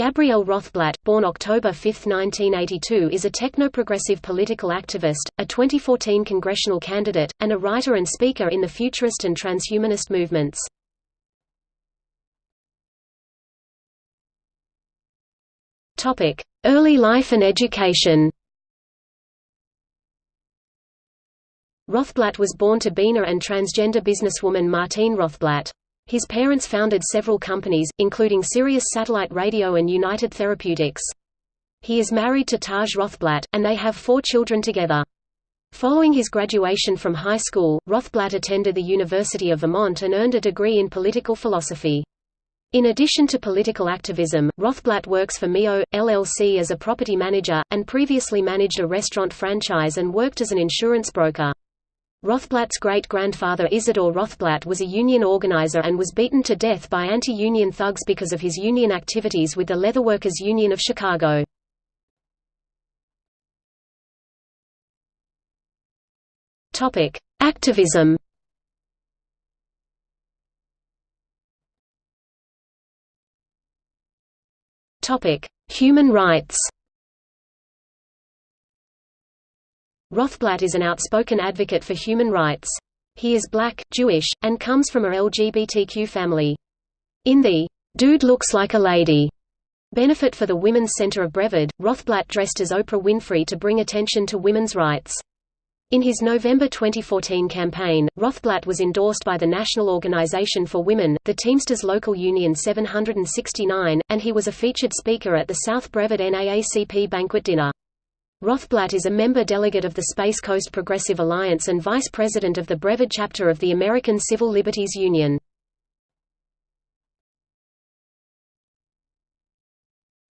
Gabriel Rothblatt, born October 5, 1982 is a technoprogressive political activist, a 2014 congressional candidate, and a writer and speaker in the futurist and transhumanist movements. Early life and education Rothblatt was born to Bina and transgender businesswoman Martine Rothblatt. His parents founded several companies, including Sirius Satellite Radio and United Therapeutics. He is married to Taj Rothblatt, and they have four children together. Following his graduation from high school, Rothblatt attended the University of Vermont and earned a degree in political philosophy. In addition to political activism, Rothblatt works for Mio, LLC as a property manager, and previously managed a restaurant franchise and worked as an insurance broker. Rothblatt's great-grandfather Isidor Rothblatt was a union organizer and was beaten to death by anti-union thugs because of his union activities with the Leatherworkers Union of Chicago. Activism Human rights Rothblatt is an outspoken advocate for human rights. He is black, Jewish, and comes from a LGBTQ family. In the "'Dude Looks Like a Lady' benefit for the Women's Center of Brevard, Rothblatt dressed as Oprah Winfrey to bring attention to women's rights. In his November 2014 campaign, Rothblatt was endorsed by the National Organization for Women, the Teamsters Local Union 769, and he was a featured speaker at the South Brevard NAACP banquet dinner. Rothblatt is a member delegate of the Space Coast Progressive Alliance and vice president of the Brevard chapter of the American Civil Liberties Union.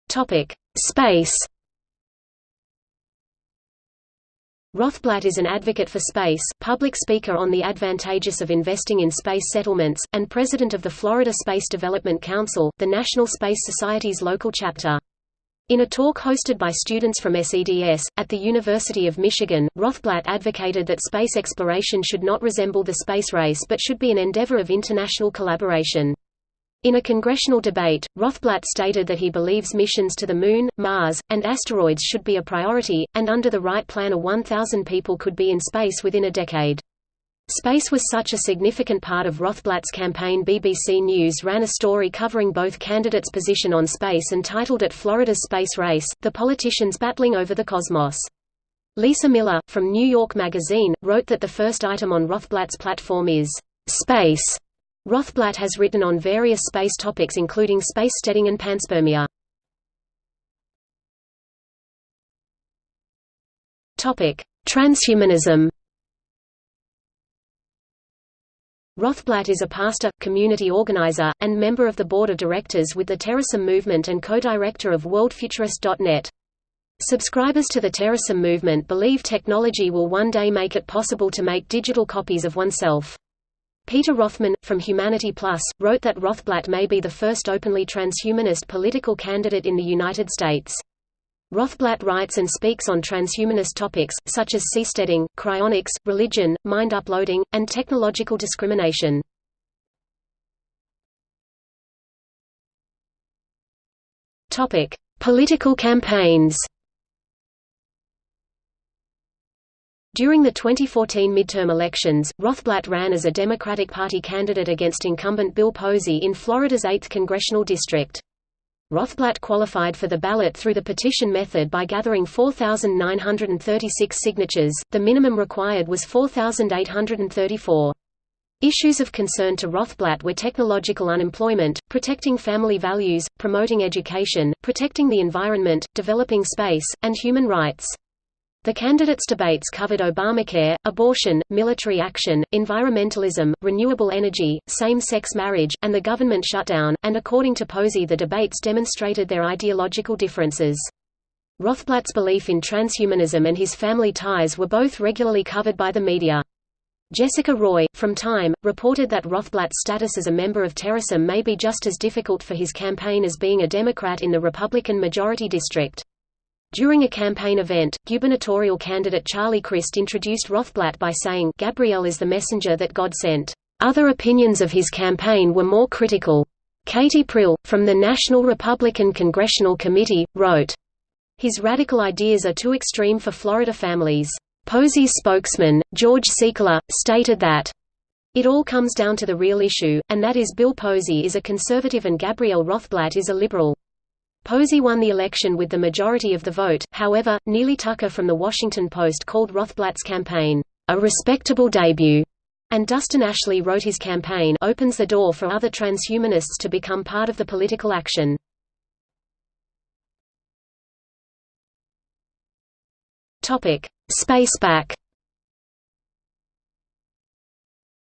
Topic: Space Rothblatt is an advocate for space, public speaker on the advantageous of investing in space settlements, and president of the Florida Space Development Council, the National Space Society's local chapter. In a talk hosted by students from SEDS, at the University of Michigan, Rothblatt advocated that space exploration should not resemble the space race but should be an endeavor of international collaboration. In a congressional debate, Rothblatt stated that he believes missions to the Moon, Mars, and asteroids should be a priority, and under the right plan a 1,000 people could be in space within a decade. Space was such a significant part of Rothblatt's campaign BBC News ran a story covering both candidates' position on space and titled it Florida's Space Race, the politicians battling over the cosmos. Lisa Miller, from New York Magazine, wrote that the first item on Rothblatt's platform is, "...space." Rothblatt has written on various space topics including space steading and panspermia. Transhumanism Rothblatt is a pastor, community organizer, and member of the board of directors with the Terasem movement and co-director of WorldFuturist.net. Subscribers to the Terasem movement believe technology will one day make it possible to make digital copies of oneself. Peter Rothman, from Humanity Plus, wrote that Rothblatt may be the first openly transhumanist political candidate in the United States. Rothblatt writes and speaks on transhumanist topics, such as seasteading, cryonics, religion, mind uploading, and technological discrimination. Political campaigns During the 2014 midterm elections, Rothblatt ran as a Democratic Party candidate against incumbent Bill Posey in Florida's 8th congressional district. Rothblatt qualified for the ballot through the petition method by gathering 4,936 signatures, the minimum required was 4,834. Issues of concern to Rothblatt were technological unemployment, protecting family values, promoting education, protecting the environment, developing space, and human rights. The candidates' debates covered Obamacare, abortion, military action, environmentalism, renewable energy, same-sex marriage, and the government shutdown, and according to Posey the debates demonstrated their ideological differences. Rothblatt's belief in transhumanism and his family ties were both regularly covered by the media. Jessica Roy, from Time, reported that Rothblatt's status as a member of Terasem may be just as difficult for his campaign as being a Democrat in the Republican majority district. During a campaign event, gubernatorial candidate Charlie Crist introduced Rothblatt by saying, Gabriel is the messenger that God sent. Other opinions of his campaign were more critical. Katie Prill, from the National Republican Congressional Committee, wrote, His radical ideas are too extreme for Florida families. Posey's spokesman, George Ciecala, stated that it all comes down to the real issue, and that is Bill Posey is a conservative and Gabriel Rothblatt is a liberal. Posey won the election with the majority of the vote, however, Neely Tucker from The Washington Post called Rothblatt's campaign, "...a respectable debut." And Dustin Ashley wrote his campaign opens the door for other transhumanists to become part of the political action. Topic: SpacePAC.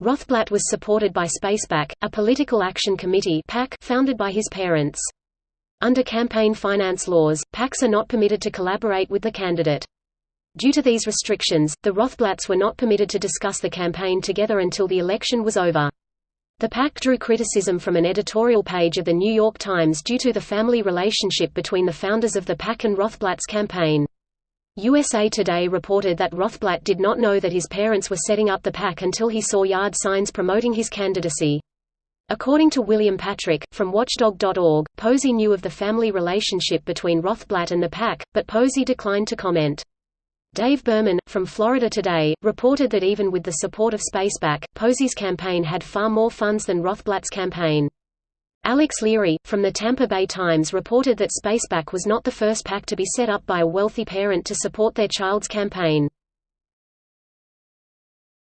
Rothblatt was supported by SpacePAC, a political action committee founded by his parents. Under campaign finance laws, PACs are not permitted to collaborate with the candidate. Due to these restrictions, the Rothblatts were not permitted to discuss the campaign together until the election was over. The PAC drew criticism from an editorial page of The New York Times due to the family relationship between the founders of the PAC and Rothblatt's campaign. USA Today reported that Rothblatt did not know that his parents were setting up the PAC until he saw yard signs promoting his candidacy. According to William Patrick, from Watchdog.org, Posey knew of the family relationship between Rothblatt and the PAC, but Posey declined to comment. Dave Berman, from Florida Today, reported that even with the support of SpacePAC, Posey's campaign had far more funds than Rothblatt's campaign. Alex Leary, from the Tampa Bay Times reported that SpacePAC was not the first PAC to be set up by a wealthy parent to support their child's campaign.